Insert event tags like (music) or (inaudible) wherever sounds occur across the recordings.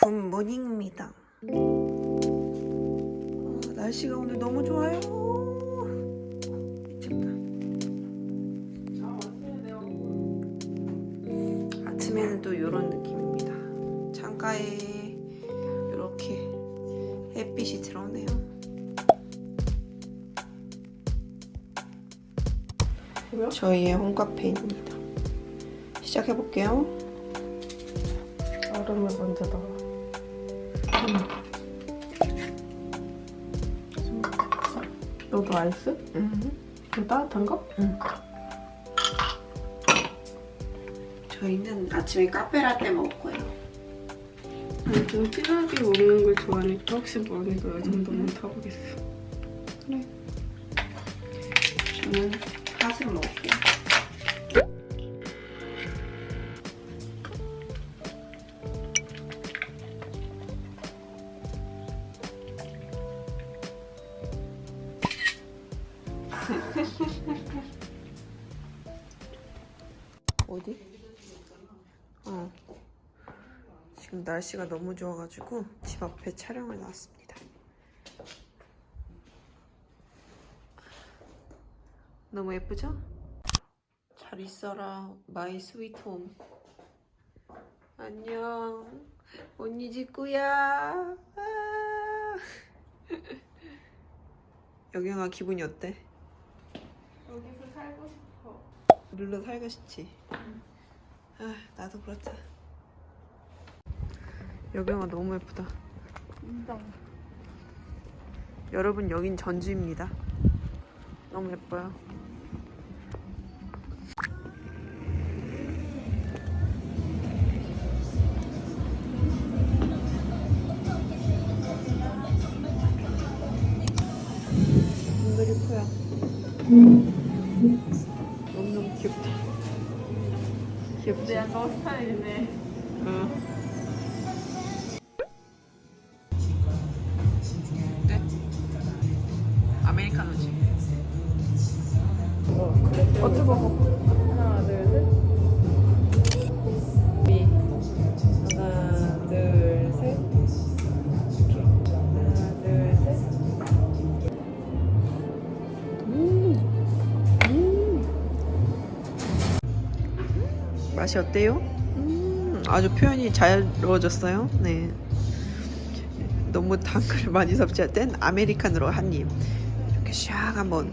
Good morning입니다. 아, 날씨가 오늘 너무 좋아요. 미쳤다. 아침에는 또 이런 느낌입니다. 창가에 이렇게 햇빛이 들어오네요. 저희의 홈카페입니다. 시작해볼게요. 얼음을 먼저 넣어. 너도 아이스? 음. 좀 따뜻한 거? 저희는 아침에 카페라떼 거예요. 아니, 좀 진하게 먹는 걸 좋아하니까 혹시 모르니까 이 정도만 타보겠어. 저는 핫을 먹을게요. 어디? 어. 지금 날씨가 너무 좋아가지고 집 앞에 촬영을 나왔습니다. 너무 예쁘죠? 잘 있어라 my sweet home 안녕 언니 집구야 아. (laughs) 여경아 기분이 어때? 여기서 살고 눌러 살고 싶지? 아 나도 그렇다. 여경아 너무 예쁘다. 인정. 여러분 여긴 전주입니다. 너무 예뻐요. 눈들이 커요. 너 너 스타일이네. 응. 네? 아메리카노지. 어, 그래. 맛이 어때요? 음, 아주 표현이 잘 이루어졌어요. 네. 너무 단걸 많이 섭취할 땐 아메리카노로 한 입. 이렇게 샥 한번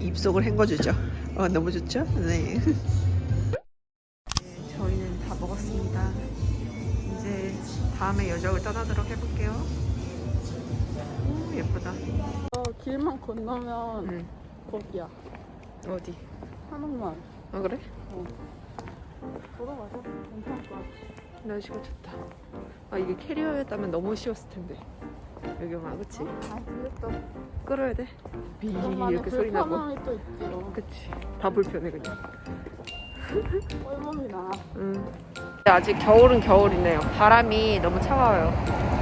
입속을 헹궈주죠. 어, 너무 좋죠? 네. 네, (laughs) 저희는 다 먹었습니다. 이제 다음에 여정을 떠나도록 해볼게요. 오, 예쁘다. 어, 길만 건너면 응. 거기야. 어디? 한옥마을. 아, 그래? 보러 가자. 괜찮을 것 같아. 날씨가 좋다. 아, 이게 캐리어였다면 너무 쉬웠을 텐데. 여경아, 그치? 아, 근데 또 끌어야 돼. 비 이렇게 소리 나고. 또 있지. 어. 그치. 다 불편해, 그냥. 꼴몸이 나. 음. 아직 겨울은 겨울이네요. 바람이 너무 차가워요.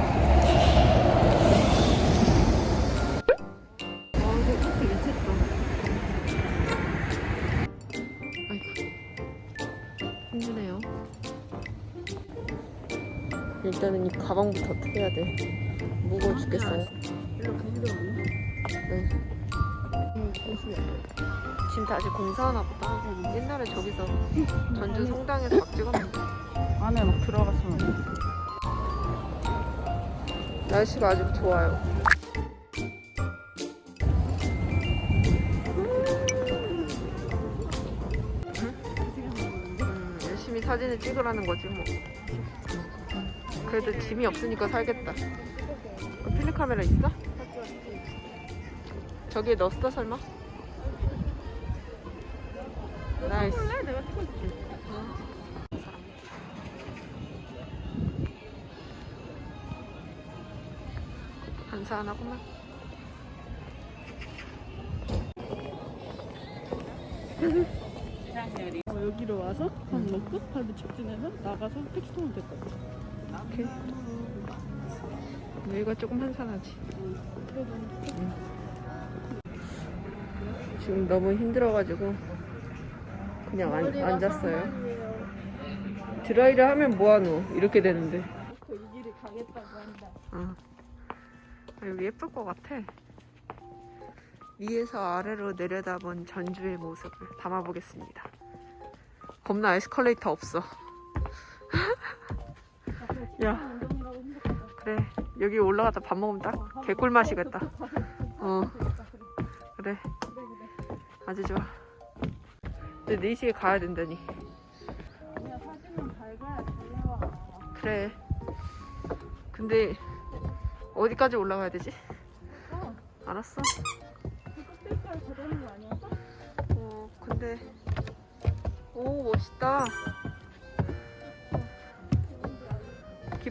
일단은 이 가방부터 해야 돼? 무거워 죽겠어요. 네. 지금 다시 공사하나 보다. 옛날에 저기서 전주 성당에서 막 찍었는데. 안에 막 들어갔으면. 날씨가 아주 좋아요. 음, 열심히 사진을 찍으라는 거지 뭐. 그래도 짐이 없으니까 살겠다. 어, 필름 카메라 있어? 저기에 넣었어 설마? 나이스. 한산하구만. 어, 여기로 와서 밥 먹고 발도 직진해서 나가서 택시 타면 될 것 같아. 오케이. 여기가 조금 한산하지. 그래도 지금 너무 힘들어가지고 그냥 안, 앉았어요. 드라이를 하면 뭐하노? 이렇게 되는데. 그이 길이 가는 가겠다고 한다. 어. 아, 여기 예쁠 것 같아. 위에서 아래로 내려다본 전주의 모습을 담아보겠습니다. 겁나 에스컬레이터 없어. (laughs) 야. 그래. 여기 올라가다 밥 먹으면 딱 개꿀 맛이겠다. 어, 그래. 아주 좋아. 근데 4시에 가야 된다니. 그래. 근데 어디까지 올라가야 되지? 어. 알았어. 어, 근데 오 멋있다.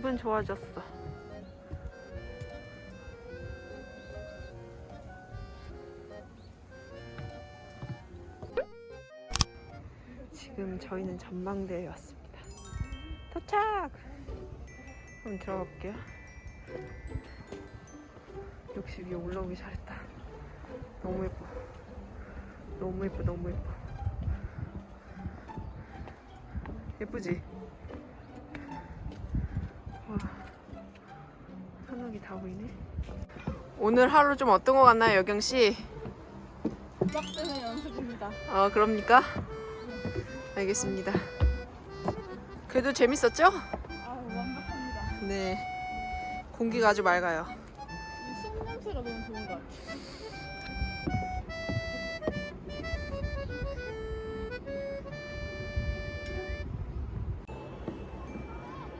기분 좋아졌어. 지금 저희는 전망대에 왔습니다. 도착! 한번 들어가 볼게요. 역시 위에 올라오기 잘했다. 너무 예뻐. 너무 예뻐, 너무 예뻐. 예쁘지? 다 보이네. 오늘 하루 좀 어떤 것 같나요, 여경 씨? 빡대는 연습입니다. 어, 그럽니까? 알겠습니다. 그래도 재밌었죠? 아 완벽합니다. 네. 공기가 아주 맑아요. 이숲 냄새가 너무 좋은 것 같아.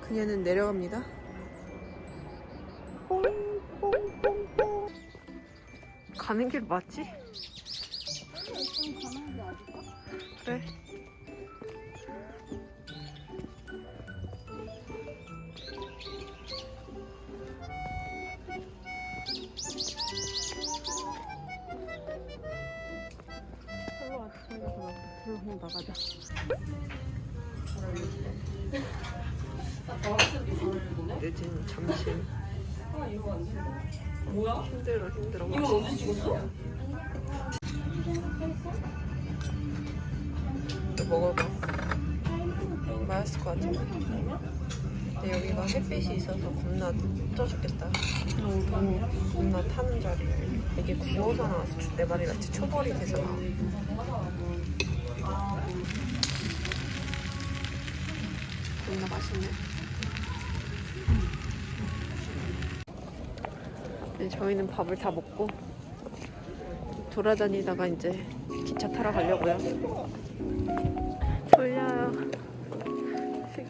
그녀는 내려갑니다. 가는 길 맞지? 그래. 별로 안 들어가. 그럼 나가자. 늦은 점심. 뭐야? 힘들어 힘들어. 이거 언제 찍었어? 또 먹어봐. 맛있을 것 같아. 근데 여기가 햇빛이 있어서 겁나 쪄 죽겠다. 겁나 타는 자리. 이게 구워서 나왔어. 내 말이 같이 초벌이 돼서 나와. 겁나 맛있네. 저희는 밥을 다 먹고 돌아다니다가 이제 기차 타러 가려고요. 졸려요.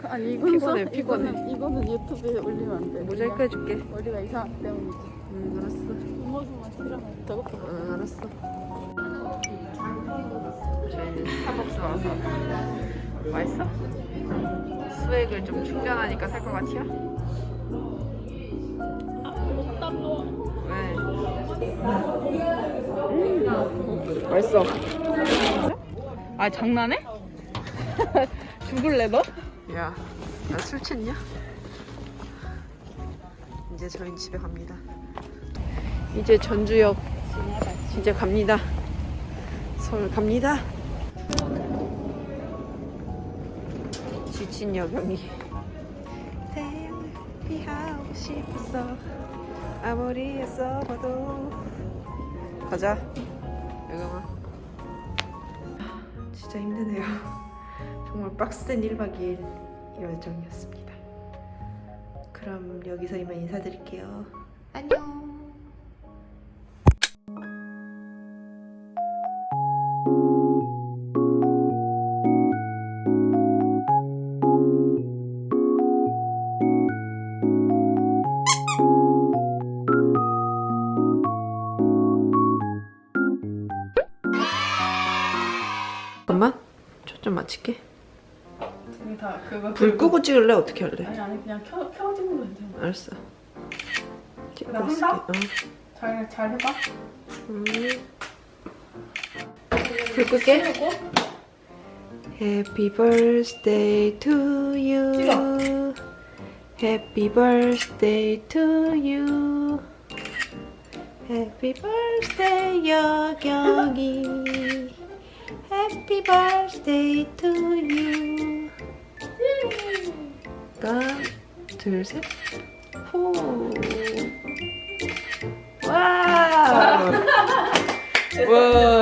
아니 이건 피곤해, 써- 피곤해. 이거는, 이거는 유튜브에 올리면 안 돼. 모자이크 해줄게. 머리가 이상하기 때문이지. 응, 알았어. 뒷모습만 싫어하면 저것도 못 응, 알았어. 저희는 스타벅스 와서 맛있어? 수액을 좀 충전하니까 살 것 같이요? 왜? 음, 맛있어. 아 장난해? (laughs) 죽을래 너? 야, 나 술 취했냐? 이제 저희는 집에 갑니다. 이제 전주역 이제 갑니다. 서울 갑니다. 지친 여경이 대피하고 싶었어 아무리 애써봐도 가자 여경아 진짜 힘드네요. (laughs) 정말 빡센 1박 2일 여정이었습니다. 그럼 여기서 이만 인사드릴게요. 안녕. 초점 맞출게. 다 그거 불 끄고 찍을래? 어떻게 할래? 아니 아니 그냥 켜 켜지는 거 괜찮아. 알았어. 찍고 나 있을게. 어. 잘 잘 해봐. 음. 불 끌게. Happy birthday to you. Happy birthday to you. Happy birthday 여경이. Happy birthday to you. 하나, 둘, 셋. 와. 와.